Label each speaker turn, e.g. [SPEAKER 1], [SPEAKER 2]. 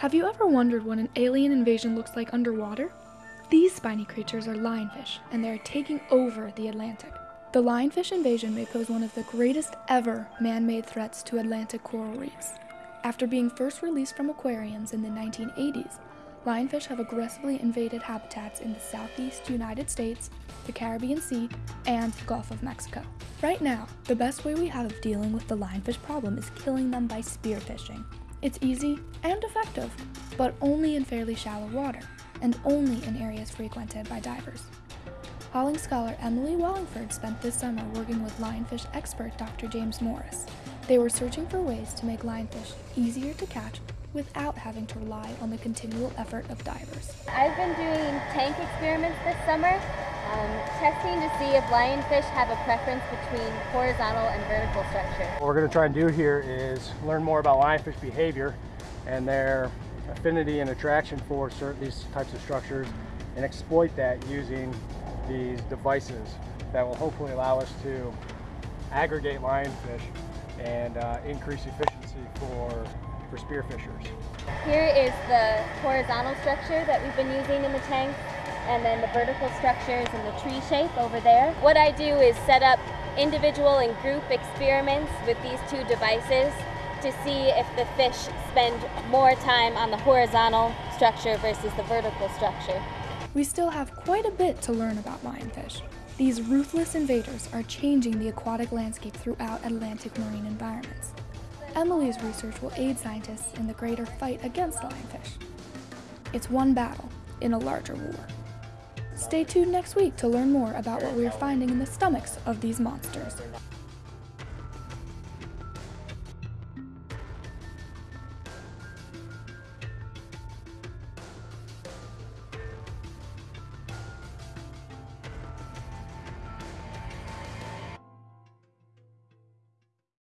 [SPEAKER 1] Have you ever wondered what an alien invasion looks like underwater? These spiny creatures are lionfish, and they are taking over the Atlantic. The lionfish invasion may pose one of the greatest ever man made threats to Atlantic coral reefs. After being first released from aquariums in the 1980s, lionfish have aggressively invaded habitats in the southeast United States, the Caribbean Sea, and the Gulf of Mexico. Right now, the best way we have of dealing with the lionfish problem is killing them by spearfishing. It's easy and effective, but only in fairly shallow water, and only in areas frequented by divers. Hollings scholar Emily Wallingford spent this summer working with lionfish expert Dr. James Morris. They were searching for ways to make lionfish easier to catch without having to rely on the continual effort of divers.
[SPEAKER 2] I've been doing tank experiments this summer, um, testing to see if lionfish have a preference between horizontal and vertical structure.
[SPEAKER 3] What we're going to try and do here is learn more about lionfish behavior and their affinity and attraction for certain these types of structures and exploit that using these devices that will hopefully allow us to aggregate lionfish and uh, increase efficiency for, for spearfishers.
[SPEAKER 2] Here is the horizontal structure that we've been using in the tank and then the vertical structures and the tree shape over there. What I do is set up individual and group experiments with these two devices to see if the fish spend more time on the horizontal structure versus the vertical structure.
[SPEAKER 1] We still have quite a bit to learn about lionfish. These ruthless invaders are changing the aquatic landscape throughout Atlantic marine environments. Emily's research will aid scientists in the greater fight against lionfish. It's one battle in a larger war. Stay tuned next week to learn more about what we are finding in the stomachs of these monsters.